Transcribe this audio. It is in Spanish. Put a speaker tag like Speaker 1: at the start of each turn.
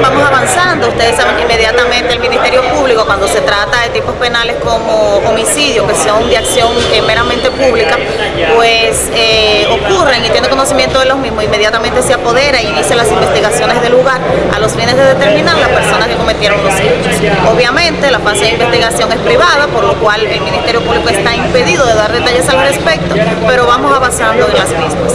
Speaker 1: vamos avanzando ustedes saben que inmediatamente el Ministerio Público, cuando se trata de tipos penales como homicidio, que son de acción eh, meramente pública, pues eh, ocurren y tiene conocimiento de los mismos, inmediatamente se apodera y inicia las investigaciones del lugar a los fines de determinar las personas que cometieron los hechos. Obviamente la fase de investigación es privada, por lo cual el Ministerio Público está impedido de dar detalles al respecto, pero vamos avanzando en las mismas.